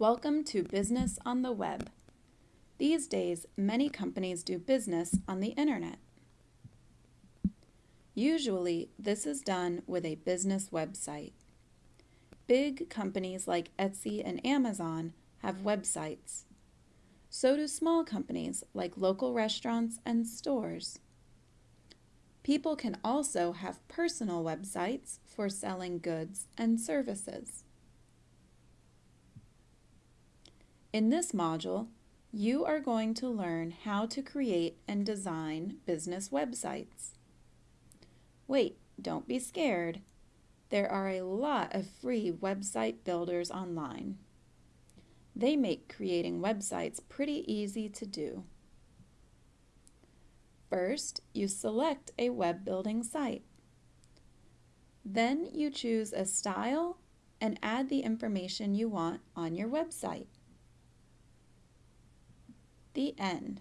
Welcome to Business on the Web. These days, many companies do business on the internet. Usually, this is done with a business website. Big companies like Etsy and Amazon have websites. So do small companies like local restaurants and stores. People can also have personal websites for selling goods and services. In this module, you are going to learn how to create and design business websites. Wait, don't be scared. There are a lot of free website builders online. They make creating websites pretty easy to do. First, you select a web building site. Then you choose a style and add the information you want on your website. The end.